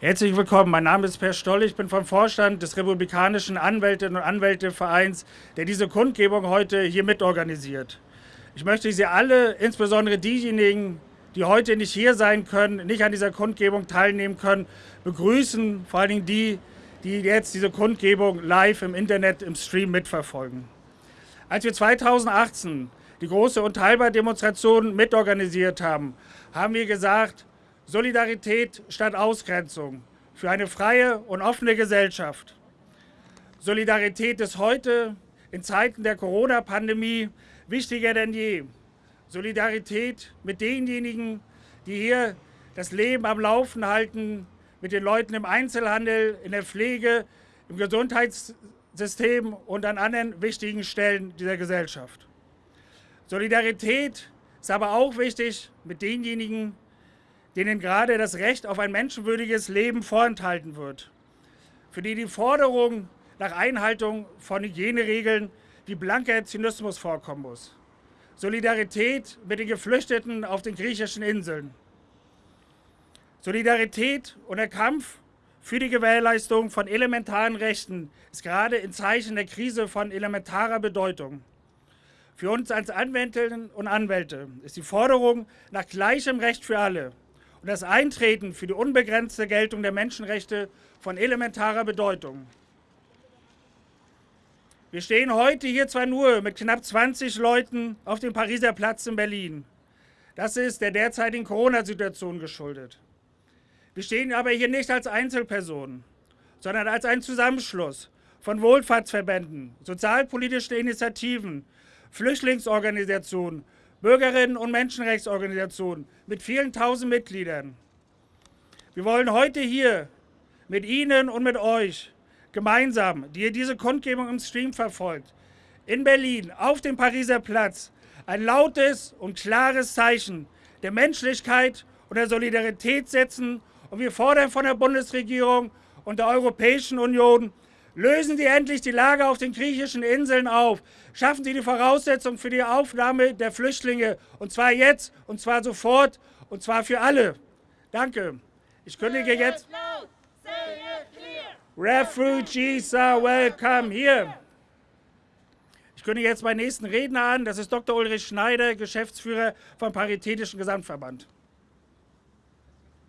Herzlich willkommen. Mein Name ist Per Stoll. Ich bin vom Vorstand des Republikanischen Anwältinnen und Anwältevereins, der diese Kundgebung heute hier mitorganisiert. Ich möchte Sie alle, insbesondere diejenigen, die heute nicht hier sein können, nicht an dieser Kundgebung teilnehmen können, begrüßen. Vor allen Dingen die, die jetzt diese Kundgebung live im Internet, im Stream mitverfolgen. Als wir 2018 die große Unteilbar-Demonstration mitorganisiert haben, haben wir gesagt, Solidarität statt Ausgrenzung für eine freie und offene Gesellschaft. Solidarität ist heute in Zeiten der Corona-Pandemie wichtiger denn je. Solidarität mit denjenigen, die hier das Leben am Laufen halten, mit den Leuten im Einzelhandel, in der Pflege, im Gesundheitssystem und an anderen wichtigen Stellen dieser Gesellschaft. Solidarität ist aber auch wichtig mit denjenigen, denen gerade das Recht auf ein menschenwürdiges Leben vorenthalten wird, für die die Forderung nach Einhaltung von Hygieneregeln wie blanker Zynismus vorkommen muss. Solidarität mit den Geflüchteten auf den griechischen Inseln. Solidarität und der Kampf für die Gewährleistung von elementaren Rechten ist gerade in Zeichen der Krise von elementarer Bedeutung. Für uns als Anwältinnen und Anwälte ist die Forderung nach gleichem Recht für alle und das Eintreten für die unbegrenzte Geltung der Menschenrechte von elementarer Bedeutung. Wir stehen heute hier zwar nur mit knapp 20 Leuten auf dem Pariser Platz in Berlin. Das ist der derzeitigen Corona-Situation geschuldet. Wir stehen aber hier nicht als Einzelpersonen, sondern als ein Zusammenschluss von Wohlfahrtsverbänden, sozialpolitischen Initiativen, Flüchtlingsorganisationen, Bürgerinnen- und Menschenrechtsorganisationen mit vielen tausend Mitgliedern. Wir wollen heute hier mit Ihnen und mit euch gemeinsam, die ihr diese Kundgebung im Stream verfolgt, in Berlin auf dem Pariser Platz ein lautes und klares Zeichen der Menschlichkeit und der Solidarität setzen. Und wir fordern von der Bundesregierung und der Europäischen Union Lösen Sie endlich die Lage auf den griechischen Inseln auf. Schaffen Sie die Voraussetzungen für die Aufnahme der Flüchtlinge. Und zwar jetzt, und zwar sofort, und zwar für alle. Danke. Ich kündige jetzt. Refugees are welcome here. Ich kündige jetzt meinen nächsten Redner an. Das ist Dr. Ulrich Schneider, Geschäftsführer vom Paritätischen Gesamtverband.